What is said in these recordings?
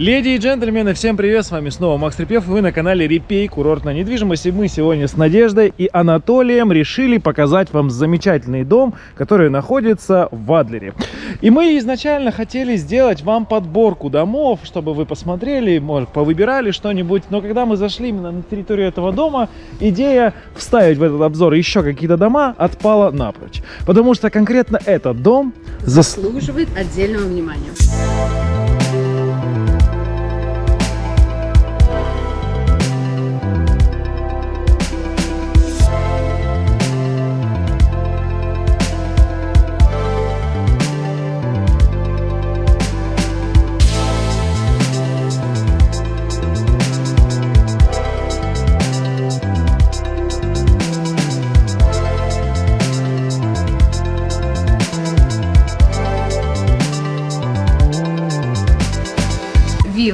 Леди и джентльмены, всем привет, с вами снова Макс Репьев, вы на канале Репей, курортная недвижимость, и мы сегодня с Надеждой и Анатолием решили показать вам замечательный дом, который находится в Адлере. И мы изначально хотели сделать вам подборку домов, чтобы вы посмотрели, может, повыбирали что-нибудь, но когда мы зашли именно на территорию этого дома, идея вставить в этот обзор еще какие-то дома отпала напрочь, потому что конкретно этот дом заслуживает отдельного внимания.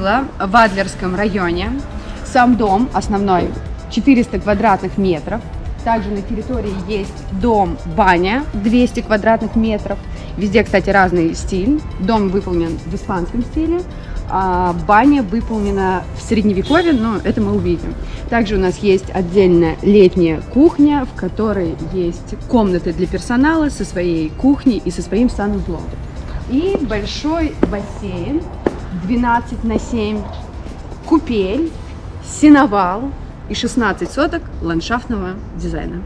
Вилла в Адлерском районе. Сам дом основной 400 квадратных метров. Также на территории есть дом-баня 200 квадратных метров. Везде, кстати, разный стиль. Дом выполнен в испанском стиле, а баня выполнена в средневековье, но это мы увидим. Также у нас есть отдельная летняя кухня, в которой есть комнаты для персонала со своей кухней и со своим санузлом. И большой бассейн 12 на 7, купель, сеновал и 16 соток ландшафтного дизайна.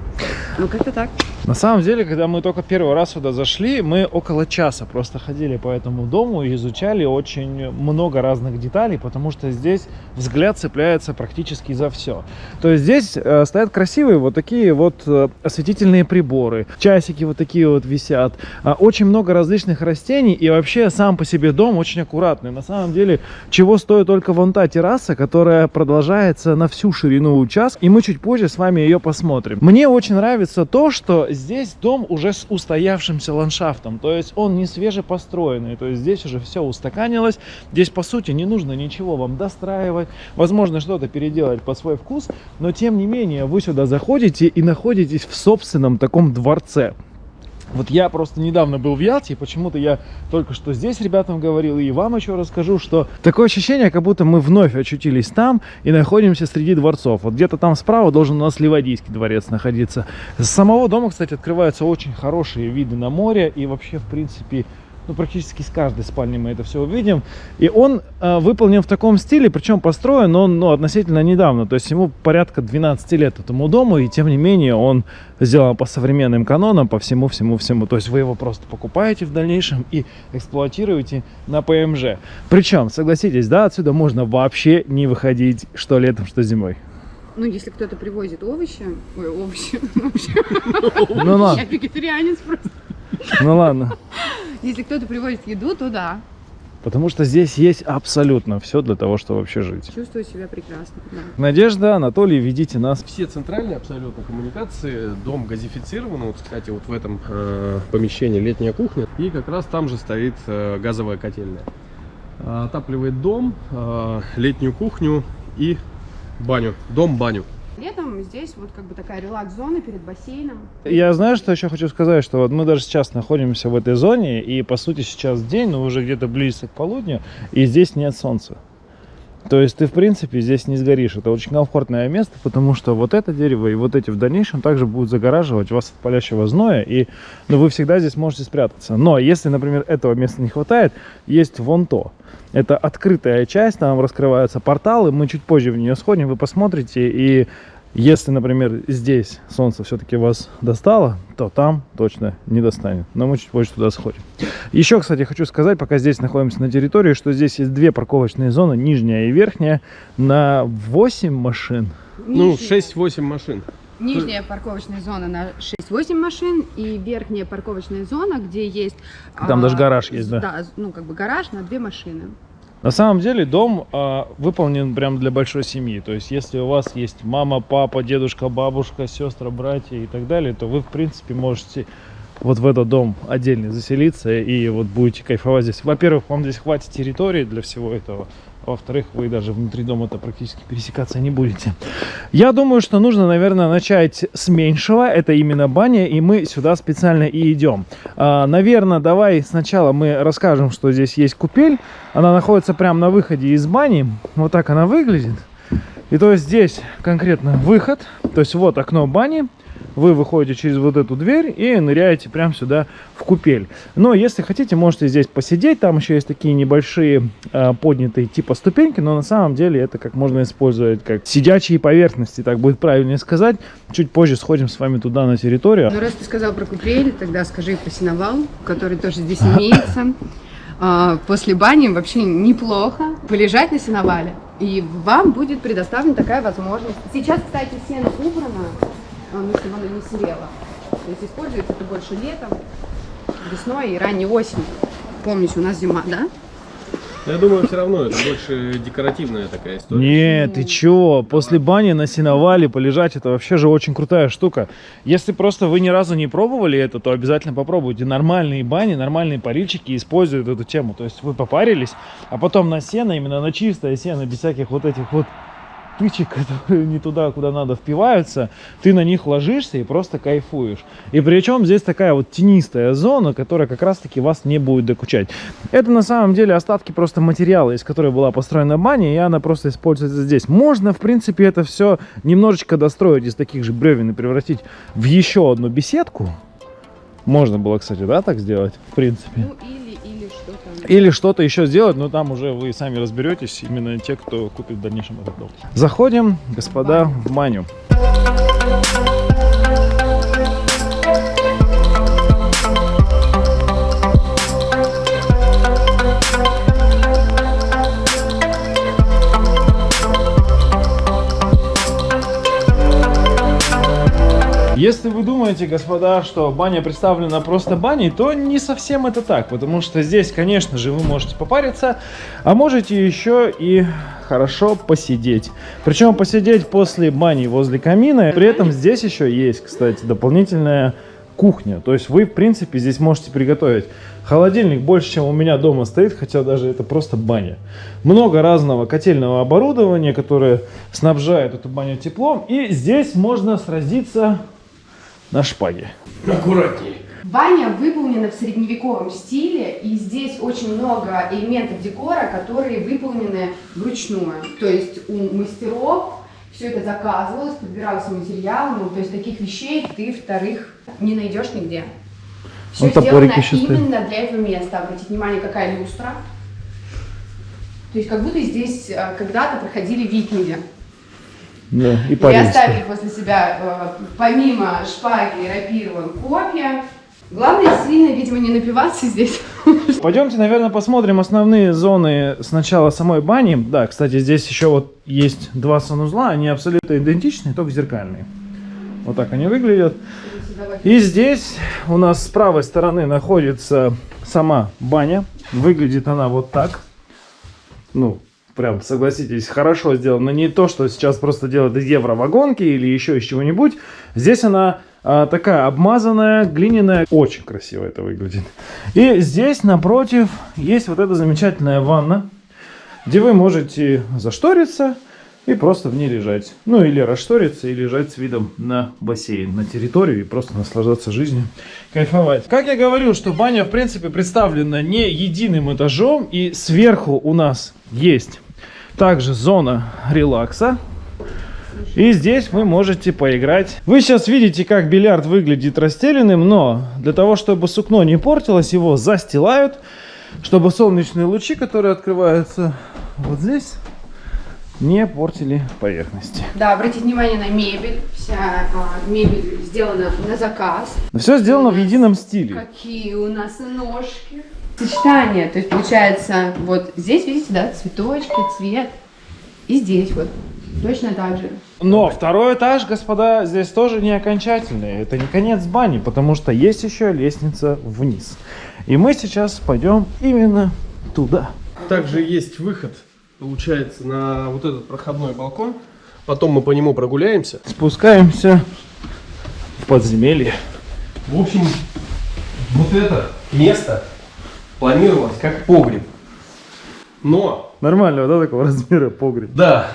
Ну, как-то так. На самом деле, когда мы только первый раз сюда зашли, мы около часа просто ходили по этому дому и изучали очень много разных деталей, потому что здесь взгляд цепляется практически за все. То есть здесь э, стоят красивые вот такие вот э, осветительные приборы, часики вот такие вот висят, э, очень много различных растений и вообще сам по себе дом очень аккуратный. На самом деле, чего стоит только вон та терраса, которая продолжается на всю ширину участка, и мы чуть позже с вами ее посмотрим. Мне очень нравится то, что дом уже с устоявшимся ландшафтом, то есть он не свежепостроенный, то есть здесь уже все устаканилось, здесь по сути не нужно ничего вам достраивать, возможно что-то переделать под свой вкус, но тем не менее вы сюда заходите и находитесь в собственном таком дворце. Вот я просто недавно был в Ялте, и почему-то я только что здесь ребятам говорил, и вам еще расскажу, что такое ощущение, как будто мы вновь очутились там и находимся среди дворцов. Вот где-то там справа должен у нас Ливадийский дворец находиться. С самого дома, кстати, открываются очень хорошие виды на море, и вообще, в принципе, ну, практически с каждой спальни мы это все увидим. И он э, выполнен в таком стиле, причем построен он ну, относительно недавно. То есть ему порядка 12 лет этому дому, и тем не менее он сделан по современным канонам, по всему-всему-всему. То есть вы его просто покупаете в дальнейшем и эксплуатируете на ПМЖ. Причем, согласитесь, да, отсюда можно вообще не выходить что летом, что зимой. Ну, если кто-то привозит овощи, ой, овощи, ну ладно. Я вегетарианец просто. Ну ладно. Если кто-то привозит еду, то да. Потому что здесь есть абсолютно все для того, чтобы вообще жить. Чувствую себя прекрасно. Да. Надежда, Анатолий, ведите нас. Все центральные абсолютно коммуникации, дом газифицирован. Вот, кстати, вот в этом э, помещении летняя кухня. И как раз там же стоит э, газовая котельная. Отапливает дом, э, летнюю кухню и баню. Дом-баню. Летом здесь вот как бы такая релакс-зона перед бассейном. Я знаю, что еще хочу сказать, что вот мы даже сейчас находимся в этой зоне, и по сути сейчас день, но уже где-то близко к полудню, и здесь нет солнца. То есть ты, в принципе, здесь не сгоришь. Это очень комфортное место, потому что вот это дерево и вот эти в дальнейшем также будут загораживать вас от палящего зноя, и ну, вы всегда здесь можете спрятаться. Но если, например, этого места не хватает, есть вон то. Это открытая часть, там раскрываются порталы, мы чуть позже в нее сходим, вы посмотрите, и если, например, здесь солнце все-таки вас достало, то там точно не достанет. Но мы чуть позже туда сходим. Еще, кстати, хочу сказать, пока здесь находимся на территории, что здесь есть две парковочные зоны, нижняя и верхняя, на 8 машин. Ну, 6-8 машин. Нижняя парковочная зона на 6-8 машин и верхняя парковочная зона, где есть... Там а, даже гараж есть, да? Да, ну как бы гараж на две машины. На самом деле дом э, выполнен прям для большой семьи. То есть, если у вас есть мама, папа, дедушка, бабушка, сестра, братья и так далее, то вы, в принципе, можете вот в этот дом отдельно заселиться и вот будете кайфовать здесь. Во-первых, вам здесь хватит территории для всего этого. Во-вторых, вы даже внутри дома-то практически пересекаться не будете. Я думаю, что нужно, наверное, начать с меньшего, это именно баня, и мы сюда специально и идем. А, наверное, давай сначала мы расскажем, что здесь есть купель. Она находится прямо на выходе из бани, вот так она выглядит. И то есть здесь конкретно выход, то есть вот окно бани, вы выходите через вот эту дверь и ныряете прямо сюда в купель. Но если хотите, можете здесь посидеть. Там еще есть такие небольшие э, поднятые типа ступеньки, но на самом деле это как можно использовать как сидячие поверхности, так будет правильнее сказать. Чуть позже сходим с вами туда на территорию. Ну, раз ты сказал про купель, тогда скажи про сеновал, который тоже здесь имеется. А, после бани вообще неплохо полежать на сеновале. И вам будет предоставлена такая возможность. Сейчас, кстати, сено убрано, ну, чтобы оно не серело. То есть используется это больше летом, весной и ранней осенью. Помните, у нас зима, да? Я думаю, все равно это больше декоративная такая история. Нет, ты чё? После бани на сеновале полежать, это вообще же очень крутая штука. Если просто вы ни разу не пробовали это, то обязательно попробуйте. Нормальные бани, нормальные парильщики используют эту тему. То есть вы попарились, а потом на сено, именно на чистое сено, без всяких вот этих вот тычек, которые не туда, куда надо, впиваются, ты на них ложишься и просто кайфуешь. И причем здесь такая вот тенистая зона, которая как раз-таки вас не будет докучать. Это на самом деле остатки просто материала, из которой была построена баня, и она просто используется здесь. Можно, в принципе, это все немножечко достроить из таких же бревен и превратить в еще одну беседку. Можно было, кстати, да, так сделать, в принципе. Ну, или или что-то еще сделать, но там уже вы сами разберетесь, именно те, кто купит в дальнейшем этот дом. Заходим, господа, в маню. Если вы думаете, господа, что баня представлена просто баней, то не совсем это так, потому что здесь, конечно же, вы можете попариться, а можете еще и хорошо посидеть. Причем посидеть после бани возле камина. При этом здесь еще есть, кстати, дополнительная кухня. То есть вы, в принципе, здесь можете приготовить. Холодильник больше, чем у меня дома стоит, хотя даже это просто баня. Много разного котельного оборудования, которое снабжает эту баню теплом. И здесь можно сразиться на шпаге. Аккуратнее. Баня выполнена в средневековом стиле, и здесь очень много элементов декора, которые выполнены вручную. То есть у мастеров все это заказывалось, подбирался материал, ну, то есть таких вещей ты вторых не найдешь нигде. Все Он сделано именно для этого места. Обратите внимание, какая люстра. То есть как будто здесь э, когда-то проходили викинги. Да, и, и оставили после себя, э, помимо шпаги, рапира, копья. Главное, сильно, видимо, не напиваться здесь. Пойдемте, наверное, посмотрим основные зоны сначала самой бани. Да, кстати, здесь еще вот есть два санузла, они абсолютно идентичны, только зеркальные. Вот так они выглядят. И здесь у нас с правой стороны находится сама баня. Выглядит она вот так. Ну, прям, согласитесь, хорошо сделано. Не то, что сейчас просто делают из евровагонки или еще из чего-нибудь. Здесь она а, такая обмазанная, глиняная. Очень красиво это выглядит. И здесь напротив есть вот эта замечательная ванна, где вы можете зашториться и просто в ней лежать. Ну или расшториться и лежать с видом на бассейн, на территорию и просто наслаждаться жизнью, кайфовать. Как я говорил, что баня в принципе представлена не единым этажом и сверху у нас есть также зона релакса. И здесь вы можете поиграть. Вы сейчас видите, как бильярд выглядит расстеленным, но для того, чтобы сукно не портилось, его застилают, чтобы солнечные лучи, которые открываются вот здесь, не портили поверхности. Да, обратите внимание на мебель. Вся а, мебель сделана на заказ. Но все сделано в едином стиле. Какие у нас ножки. Сочетание, то есть получается, вот здесь, видите, да, цветочки, цвет. И здесь вот точно так же. Но второй этаж, господа, здесь тоже не окончательный. Это не конец бани, потому что есть еще лестница вниз. И мы сейчас пойдем именно туда. Также есть выход получается, на вот этот проходной балкон. Потом мы по нему прогуляемся. Спускаемся в подземелье. В общем, вот это место планировалось как погреб. Но Нормального, да, такого размера погреб? Да.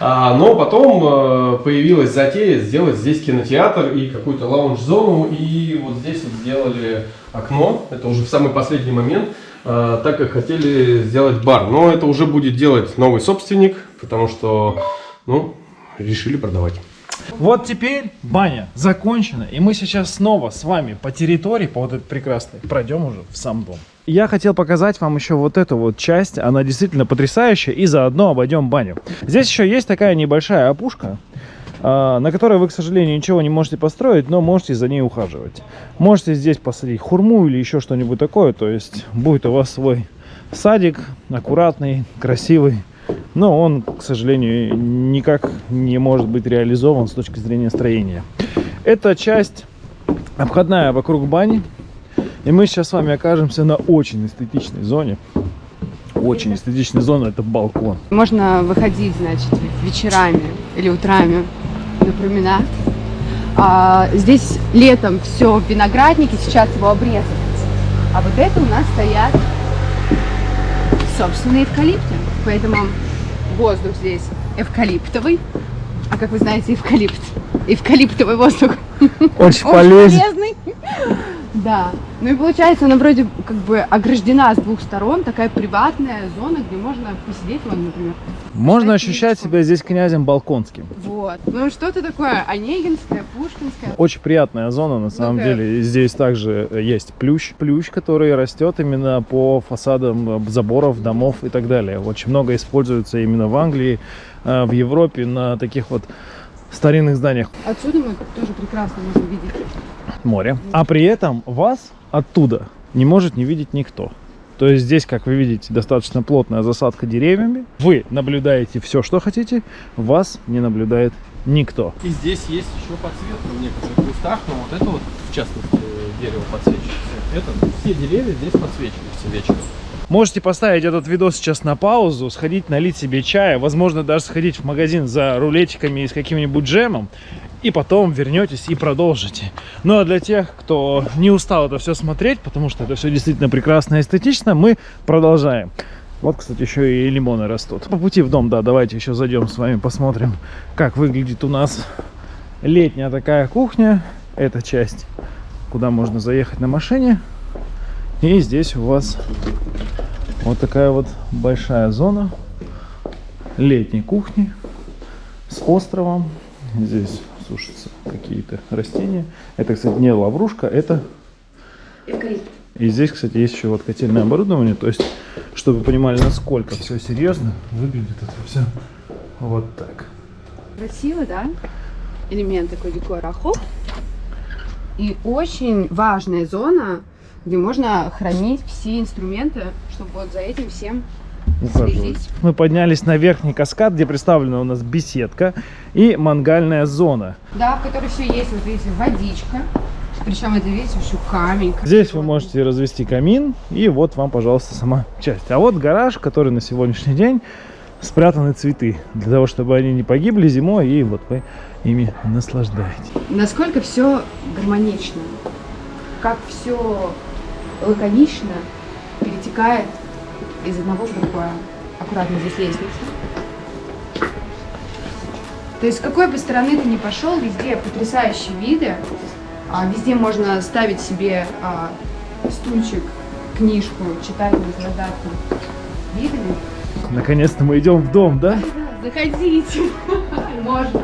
А, но потом э, появилась затея сделать здесь кинотеатр и какую-то лаунж-зону. И вот здесь вот сделали окно. Это уже в самый последний момент. э, так как хотели сделать бар. Но это уже будет делать новый собственник, потому что, ну, решили продавать. Вот теперь баня закончена, и мы сейчас снова с вами по территории, по вот этой прекрасной, пройдем уже в сам дом. Я хотел показать вам еще вот эту вот часть, она действительно потрясающая, и заодно обойдем баню. Здесь еще есть такая небольшая опушка, а, на которой вы, к сожалению, ничего не можете построить, но можете за ней ухаживать. Можете здесь посадить хурму или еще что-нибудь такое, то есть будет у вас свой садик, аккуратный, красивый, но он, к сожалению, никак не может быть реализован с точки зрения строения. Эта часть обходная вокруг бани, и мы сейчас с вами окажемся на очень эстетичной зоне. Очень эстетичная зона, это балкон. Можно выходить, значит, вечерами или утрами на променад. А, здесь летом все виноградники, сейчас его обрезают. А вот это у нас стоят собственные эвкалипты. Поэтому воздух здесь эвкалиптовый. А как вы знаете, эвкалипт. Эвкалиптовый воздух. Очень полезен. полезный. Да. Ну и получается, она вроде как бы ограждена с двух сторон, такая приватная зона, где можно посидеть, вон, например. Можно Кстати, ощущать себя здесь князем Балконским. Вот. Ну что-то такое Онегинское, Пушкинское. Очень приятная зона, на самом да. деле. Здесь также э, есть плющ. Плющ, который растет именно по фасадам э, заборов, домов и так далее. Очень много используется именно в Англии, э, в Европе на таких вот старинных зданиях Отсюда мы тоже прекрасно можем видеть. Море. А при этом вас оттуда не может не видеть никто. То есть здесь, как вы видите, достаточно плотная засадка деревьями. Вы наблюдаете все, что хотите, вас не наблюдает никто. И здесь есть еще подсветка в некоторых местах, но вот это вот, в частности, дерево подсвечивается. Это все деревья здесь подсвечиваются вечером. Можете поставить этот видос сейчас на паузу, сходить налить себе чая, возможно, даже сходить в магазин за рулетиками и с каким-нибудь джемом, и потом вернетесь и продолжите. Ну а для тех, кто не устал это все смотреть, потому что это все действительно прекрасно и эстетично, мы продолжаем. Вот, кстати, еще и лимоны растут. По пути в дом, да, давайте еще зайдем с вами, посмотрим, как выглядит у нас летняя такая кухня. Эта часть, куда можно заехать на машине. И здесь у вас вот такая вот большая зона летней кухни с островом. Здесь сушатся какие-то растения. Это, кстати, не лаврушка, это... Эвкалипт. И здесь, кстати, есть еще вот котельное оборудование. То есть, чтобы вы понимали, насколько все серьезно, выглядит это все вот так. Красиво, да? Элемент такой декора. Хоп. И очень важная зона, где можно хранить все инструменты, чтобы вот за этим всем ухаживать. Мы поднялись на верхний каскад, где представлена у нас беседка и мангальная зона. Да, в которой все есть, вот видите, водичка. Причем это, видите, еще камень. Здесь вы можете развести камин, и вот вам, пожалуйста, сама часть. А вот гараж, который на сегодняшний день спрятаны цветы, для того, чтобы они не погибли зимой, и вот вы ими наслаждаетесь. Насколько все гармонично, как все лаконично перетекает из одного в другое. Аккуратно здесь лестница. То есть с какой бы стороны ты ни пошел, везде потрясающие виды. А, везде можно ставить себе а, стульчик, книжку, читать, наслаждаться видами. Наконец-то мы идем в дом, да? Заходите, можно.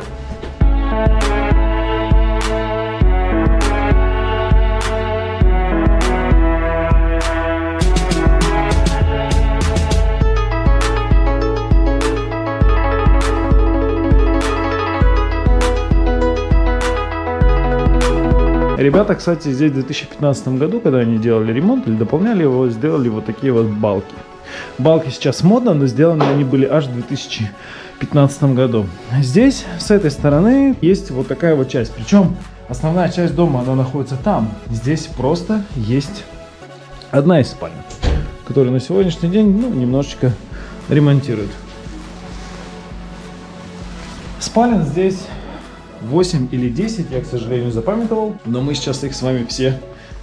Ребята, кстати, здесь в 2015 году, когда они делали ремонт или дополняли его, сделали вот такие вот балки. Балки сейчас модно, но сделаны они были аж в 2015 году. Здесь, с этой стороны, есть вот такая вот часть. Причем основная часть дома, она находится там. Здесь просто есть одна из спален, которую на сегодняшний день, ну, немножечко ремонтируют. Спален здесь 8 или 10, я, к сожалению, запамятовал, но мы сейчас их с вами все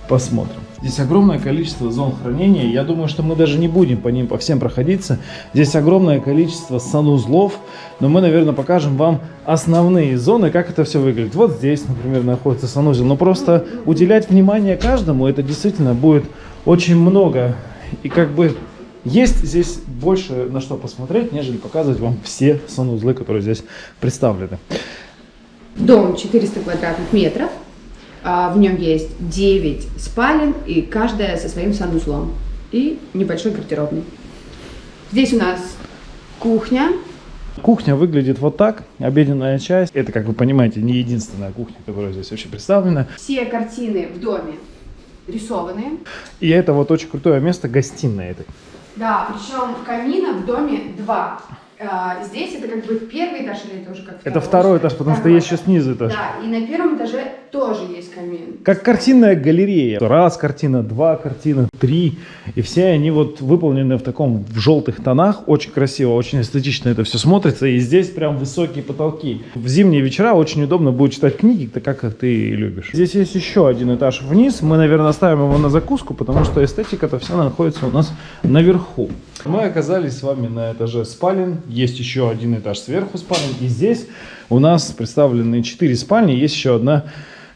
посмотрим. Здесь огромное количество зон хранения. Я думаю, что мы даже не будем по ним по всем проходиться. Здесь огромное количество санузлов. Но мы, наверное, покажем вам основные зоны, как это все выглядит. Вот здесь, например, находится санузел. Но просто уделять внимание каждому, это действительно будет очень много. И как бы есть здесь больше на что посмотреть, нежели показывать вам все санузлы, которые здесь представлены. Дом 400 квадратных метров. А, В нем есть 9 спален, и каждая со своим санузлом. И небольшой гардеробный. Здесь у нас кухня. Кухня выглядит вот так. Обеденная часть. Это, как вы понимаете, не единственная кухня, которая здесь вообще представлена. Все картины в доме рисованные. И это вот очень крутое место, гостиная этой. Да, причем камина в доме два. А, Здесь это как бы первый этаж или это уже как Это второй этаж, потому что Второй есть еще снизу этаж. Да, и на первом этаже тоже есть камин. Как картинная галерея. Раз картина, два картина, три. И все они вот выполнены в таком в желтых тонах. Очень красиво, очень эстетично это все смотрится. И здесь прям высокие потолки. В зимние вечера очень удобно будет читать книги, так как ты любишь. Здесь есть еще один этаж вниз. Мы, наверное, оставим его на закуску, потому что эстетика-то вся находится у нас наверху. Мы оказались с вами на этаже спален. Есть еще один этаж сверху спален. И здесь у нас представлены 4 спальни. Есть еще одна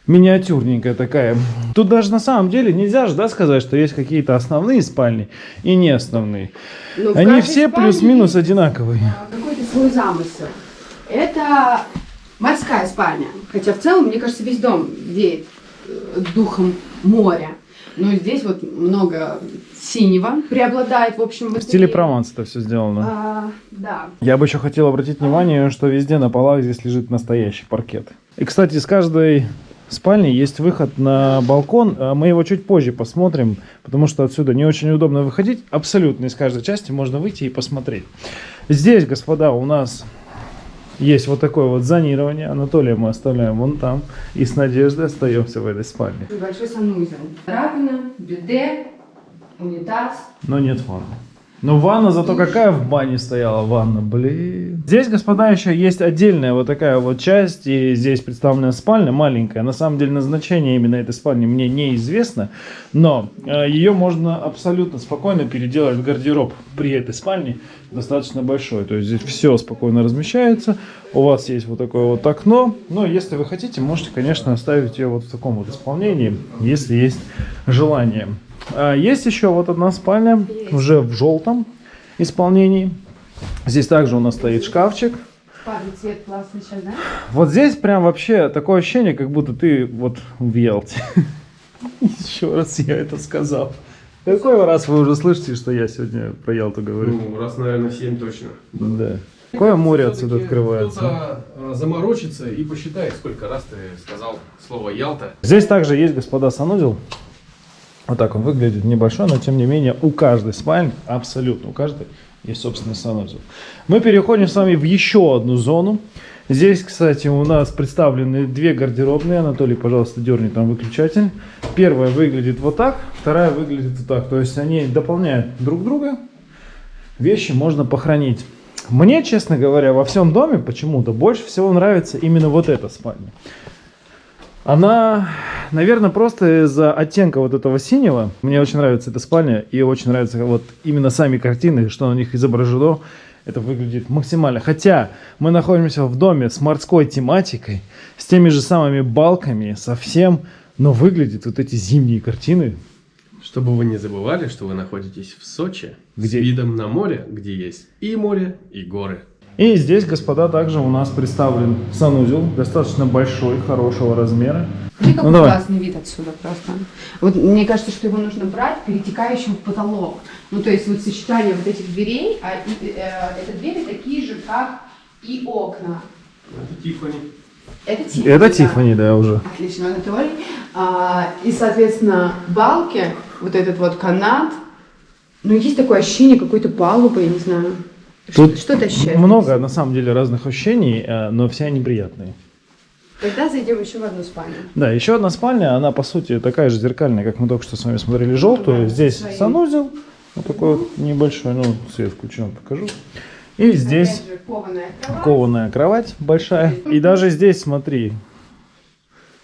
миниатюрненькая такая. Тут даже на самом деле нельзя же да, сказать, что есть какие-то основные спальни и не основные. Но в Они все плюс-минус есть, одинаковые. а, Какой-то свой замысел. Это морская спальня. Хотя в целом, мне кажется, весь дом веет э, духом моря. Но здесь вот много синего преобладает, в общем, в стиле. Прованс это все сделано. А, да. Я бы еще хотел обратить внимание, что везде на полах здесь лежит настоящий паркет. И, кстати, с каждой спальни есть выход на балкон. А Мы его чуть позже посмотрим, потому что отсюда не очень удобно выходить. Абсолютно из каждой части можно выйти и посмотреть. Здесь, господа, у нас есть вот такое вот зонирование. Анатолия мы оставляем вон там. И с Надеждой остаемся в этой спальне. Небольшой санузел. Раковина, биде, унитаз. Но нет ванны. Но ванна зато какая в бане стояла ванна, блин. Здесь, господа, еще есть отдельная вот такая вот часть, и здесь представлена спальня маленькая. На самом деле назначение именно этой спальни мне неизвестно, но э, ее можно абсолютно спокойно переделать в гардероб при этой спальне, достаточно большой. То есть здесь все спокойно размещается, у вас есть вот такое вот окно, но если вы хотите, можете, конечно, оставить ее вот в таком вот исполнении, если есть желание. А, Есть еще вот одна спальня, уже в желтом исполнении. Здесь также у нас стоит шкафчик. Цвет классный сейчас, да? Вот здесь прям вообще такое ощущение, как будто ты вот в Ялте. Еще раз я это сказал. Какой раз вы уже слышите, что я сегодня про Ялту говорю? Ну, раз, наверное, 7 точно. Да. Какое море отсюда открывается? Кто-то э, заморочится и посчитает, сколько раз ты сказал слово Ялта. Здесь также есть, господа, санузел. Вот так он выглядит, небольшой, но тем не менее у каждой спальни, абсолютно у каждой, есть собственный санузел. Мы переходим с вами в еще одну зону. Здесь, кстати, у нас представлены две гардеробные. Анатолий, пожалуйста, дерни там выключатель. Первая выглядит вот так, вторая выглядит вот так. То есть они дополняют друг друга. Вещи можно похоронить. Мне, честно говоря, во всем доме почему-то больше всего нравится именно вот эта спальня. Она, наверное, просто из-за оттенка вот этого синего. Мне очень нравится эта спальня и очень нравятся вот именно сами картины, что на них изображено. Это выглядит максимально. Хотя мы находимся в доме с морской тематикой, с теми же самыми балками, совсем, но выглядят вот эти зимние картины. Чтобы вы не забывали, что вы находитесь в Сочи, Где? с видом на море, где есть и море, и горы. И здесь, господа, также у нас представлен санузел, достаточно большой, хорошего размера. Смотри, какой Ну, давай. классный вид отсюда просто. Вот мне кажется, что его нужно брать перетекающим в потолок. Ну, то есть вот сочетание вот этих дверей, а и, э, это двери такие же, как и окна. Это Тиффани. Это Тиффани. Это да. Тиффани, да, уже. Отлично, Анатолий. А, и, соответственно, балки, вот этот вот канат. Ну, есть такое ощущение какой-то палубы, я не знаю. Тут что, что ты ощущаешь? Много, на самом деле, разных ощущений, э, но все они приятные. Тогда зайдем еще в одну спальню. Да, еще одна спальня, она по сути такая же зеркальная, как мы только что с вами смотрели желтую. Да, Здесь свои. санузел, вот такой вот небольшой, ну, свет включен, покажу. И здесь же, кованая кровать. кованая кровать большая. И даже здесь, смотри,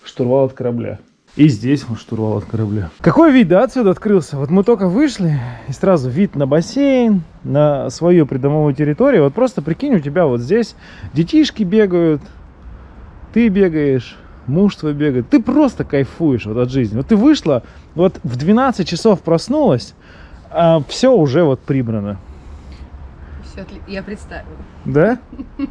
штурвал от корабля. И здесь вот штурвал от корабля. Какой вид, да, отсюда открылся? Вот мы только вышли, и сразу вид на бассейн, на свою придомовую территорию. Вот просто прикинь, у тебя вот здесь детишки бегают, ты бегаешь, муж твой бегает. Ты просто кайфуешь вот от жизни. Вот ты вышла, вот в 12 часов проснулась, а все уже вот прибрано. Все, я представила. Да?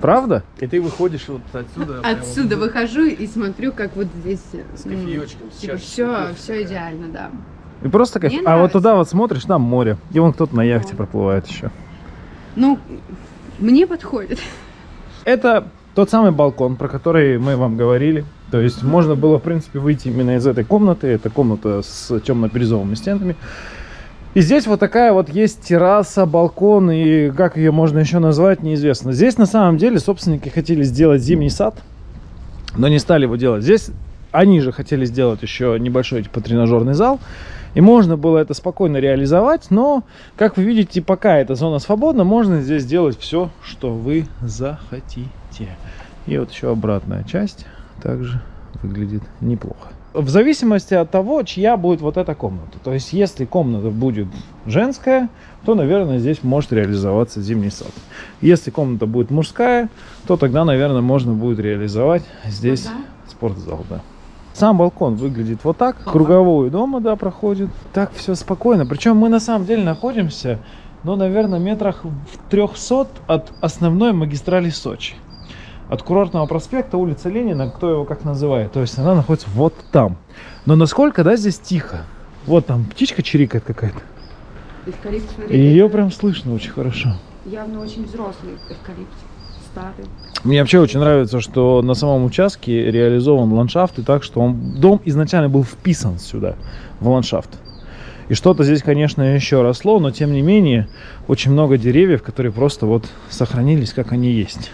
Правда? И ты выходишь вот отсюда. Отсюда прямо выхожу и смотрю, как вот здесь... С кофеечком, Типа все, все идеально, да. И просто кайф. Мне А вот туда вот смотришь, там море. И вон кто-то на яхте О. проплывает еще. Ну, мне подходит. Это тот самый балкон, про который мы вам говорили. То есть можно было, в принципе, выйти именно из этой комнаты. Это комната с темно-бирюзовыми стенами. И здесь вот такая вот есть терраса, балкон, и как ее можно еще назвать, неизвестно. Здесь на самом деле собственники хотели сделать зимний сад, но не стали его делать. Здесь они же хотели сделать еще небольшой типа тренажерный зал, и можно было это спокойно реализовать, но, как вы видите, пока эта зона свободна, можно здесь сделать все, что вы захотите. И вот еще обратная часть также выглядит неплохо. В зависимости от того, чья будет вот эта комната. То есть, если комната будет женская, то, наверное, здесь может реализоваться зимний сад. Если комната будет мужская, то тогда, наверное, можно будет реализовать здесь Ага. спортзал, да. Сам балкон выглядит вот так. Круговую дома, да, проходит. Так все спокойно. Причем мы на самом деле находимся, ну, наверное, метрах в 300 от основной магистрали Сочи. От курортного проспекта, улица Ленина, кто его как называет. То есть она находится вот там. Но насколько, да, здесь тихо. Вот там птичка чирикает какая-то. Эвкалипт, смотри, ее прям слышно очень хорошо. явно очень взрослый эвкалипт. Старый. Мне вообще очень нравится, что на самом участке реализован ландшафт и так, что он, дом изначально был вписан сюда, в ландшафт. И что-то здесь, конечно, еще росло, но тем не менее очень много деревьев, которые просто вот сохранились, как они есть.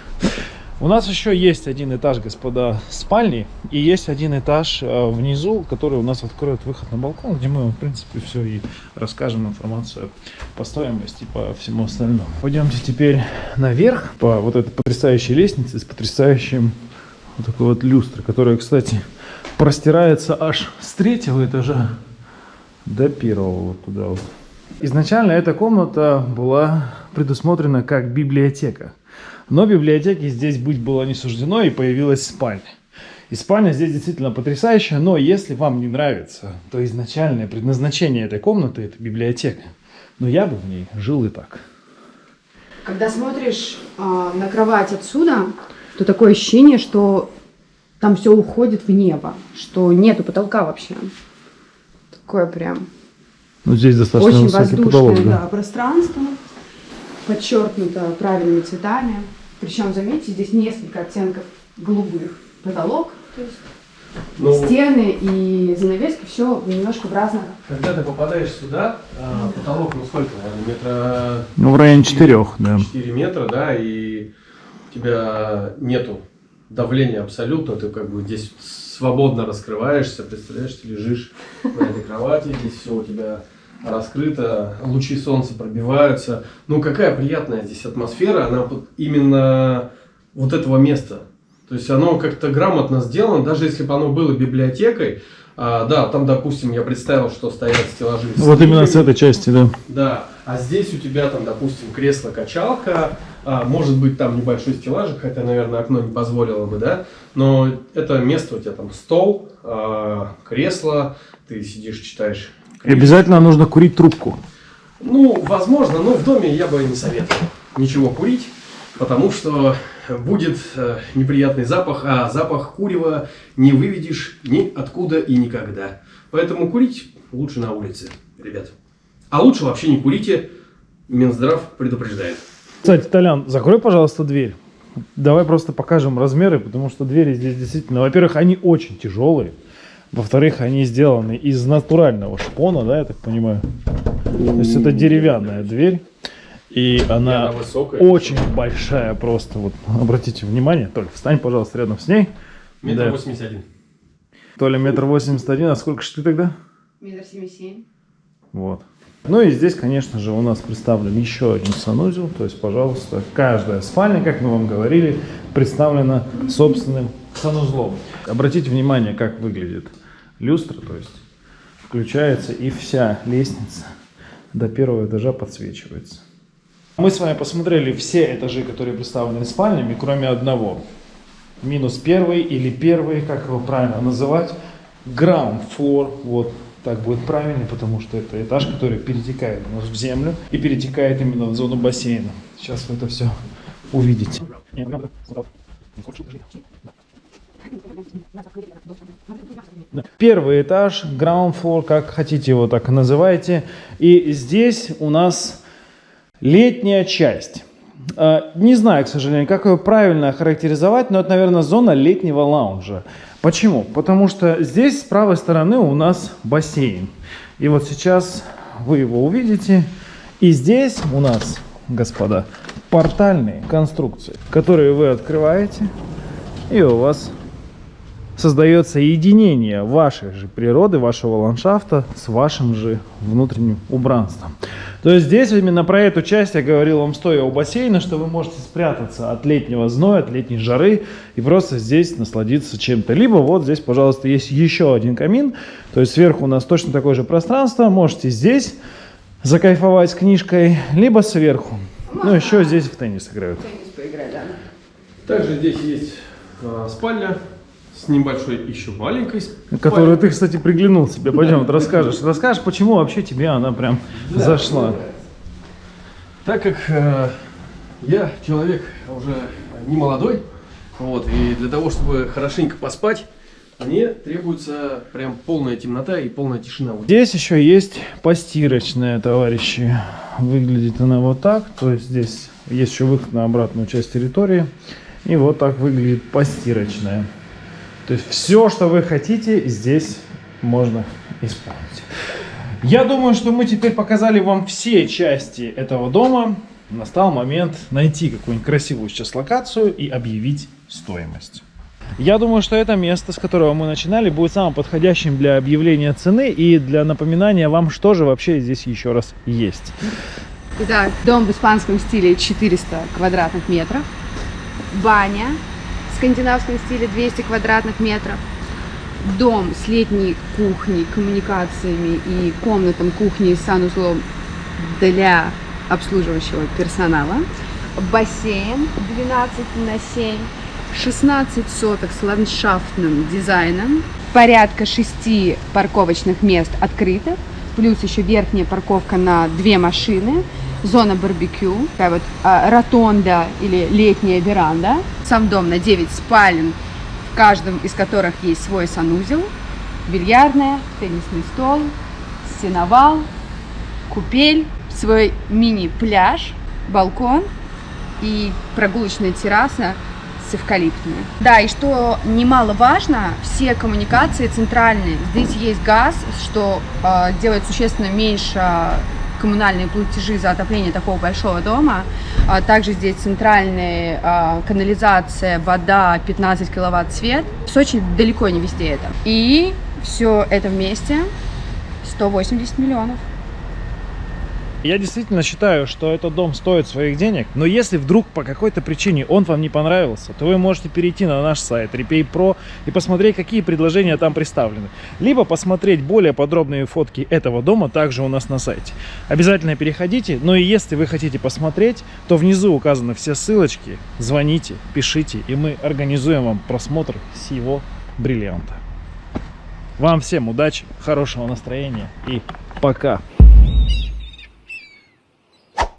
У нас еще есть один этаж, господа, спальни, и есть один этаж э, внизу, который у нас откроет выход на балкон, где мы в принципе, все и расскажем информацию по стоимости по всему остальному. Пойдемте теперь наверх по вот этой потрясающей лестнице с потрясающим вот такой вот люстрой, которая, кстати, простирается аж с третьего этажа до первого вот туда вот. Изначально эта комната была предусмотрена как библиотека. Но библиотеки здесь быть было не суждено, и появилась спальня. И спальня здесь действительно потрясающая, но если вам не нравится, то изначальное предназначение этой комнаты – это библиотека. Но я бы в ней жил и так. Когда смотришь а, на кровать отсюда, то такое ощущение, что там все уходит в небо, что нету потолка вообще. Такое прям Ну, здесь достаточно очень высокий воздушное потолок, да. да, пространство, подчеркнуто правильными цветами. Причем, заметьте, здесь несколько оттенков голубых. Потолок, то есть Ну, стены и занавески, все немножко в разных. когда ты попадаешь сюда, а, потолок, ну сколько, наверное, метра Ну, в районе четырех, да. 4 метра, да, и у тебя нету давления абсолютно, ты как бы здесь свободно раскрываешься, представляешь, ты лежишь на этой кровати, здесь все у тебя раскрыто, лучи солнца пробиваются. Ну, какая приятная здесь атмосфера, она вот именно вот этого места. То есть оно как-то грамотно сделано, даже если бы оно было библиотекой, а, да, там, допустим, я представил, что стоят стеллажи. с Вот именно с этой части, да. Да, а здесь у тебя там, допустим, кресло-качалка, а, может быть там небольшой стеллажик, хотя, наверное, окно не позволило бы, да, но это место у тебя там стол, а, кресло, ты сидишь, читаешь. И обязательно нужно курить трубку. Ну, возможно, но в доме я бы не советовал ничего курить, потому что будет э, неприятный запах, а запах курева не выведешь ни откуда и никогда. Поэтому курить лучше на улице, ребят. А лучше вообще не курите, Минздрав предупреждает. Кстати, Толян, закрой, пожалуйста, дверь. Давай просто покажем размеры, потому что двери здесь действительно, во-первых, они очень тяжелые. Во-вторых, они сделаны из натурального шпона, да, я так понимаю. То есть это деревянная дверь. И она она высокая. очень большая просто. Вот обратите внимание. Толя, встань, пожалуйста, рядом с ней. Метр Да. восемьдесят один. Толя метр восемьдесят один. А сколько же ты тогда? Метр семьдесят семь. Вот. Ну и здесь, конечно же, у нас представлен еще один санузел. То есть, пожалуйста, каждая спальня, как мы вам говорили, представлена собственным санузлом. Обратите внимание, как выглядит люстра, то есть включается и вся лестница до первого этажа подсвечивается. Мы с вами посмотрели все этажи, которые представлены спальнями, кроме одного. Минус первый или первый, как его правильно называть, ground floor, вот так будет правильно, потому что это этаж, который перетекает у нас в землю и перетекает именно в зону бассейна. Сейчас вы это все увидите. Первый этаж, ground floor, как хотите его так называйте. И здесь у нас летняя часть. А, не знаю, к сожалению, как ее правильно характеризовать, но это, наверное, зона летнего лаунжа. Почему? Потому что здесь с правой стороны у нас бассейн. И вот сейчас вы его увидите. И здесь у нас, господа, портальные конструкции, которые вы открываете, и у вас создается единение вашей же природы, вашего ландшафта с вашим же внутренним убранством. То есть здесь именно про эту часть я говорил вам стоя у бассейна, что вы можете спрятаться от летнего зноя, от летней жары и просто здесь насладиться чем-то. Либо вот здесь, пожалуйста, есть еще один камин, то есть сверху у нас точно такое же пространство, можете здесь закайфовать с книжкой, либо сверху. Ну, еще здесь в теннис играют. Теннис поиграть, да. Также здесь есть а, спальня с небольшой еще маленькой. Которую ты, кстати, приглянул себе. Пойдем, вот расскажешь. Расскажешь, почему вообще тебе она прям зашла. Так как э, я человек уже не молодой, вот, и для того, чтобы хорошенько поспать, мне требуется прям полная темнота и полная тишина. Здесь еще есть постирочная, товарищи. Выглядит она вот так. То есть здесь есть еще выход на обратную часть территории. И вот так выглядит постирочная. То есть все, что вы хотите, здесь можно исполнить. Я думаю, что мы теперь показали вам все части этого дома. Настал момент найти какую-нибудь красивую сейчас локацию и объявить стоимость. Я думаю, что это место, с которого мы начинали, будет самым подходящим для объявления цены и для напоминания вам, что же вообще здесь еще раз есть. Итак, дом в испанском стиле 400 квадратных метров. Баня скандинавском стиле 200 квадратных метров. Дом с летней кухней, коммуникациями и комнатом кухни с санузлом для обслуживающего персонала. Бассейн 12 на 7. 16 соток с ландшафтным дизайном. Порядка 6 парковочных мест открытых. Плюс еще верхняя парковка на две машины зона барбекю, такая вот а, ротонда или летняя веранда. Сам дом на 9 спален, в каждом из которых есть свой санузел, бильярдная, теннисный стол, сеновал, купель, свой мини-пляж, балкон и прогулочная терраса с эвкалиптами. Да, и что немаловажно, все коммуникации центральные. Здесь есть газ, что э, делает существенно меньше коммунальные платежи за отопление такого большого дома. А также здесь центральная канализация, вода, 15 киловатт свет. В Сочи далеко не везде это. И все это вместе 180 миллионов. Я действительно считаю, что этот дом стоит своих денег, но если вдруг по какой-то причине он вам не понравился, то вы можете перейти на наш сайт Repay Pro и посмотреть, какие предложения там представлены. Либо посмотреть более подробные фотки этого дома также у нас на сайте. Обязательно переходите, но и если вы хотите посмотреть, то внизу указаны все ссылочки, звоните, пишите, и мы организуем вам просмотр всего бриллианта. Вам всем удачи, хорошего настроения и пока!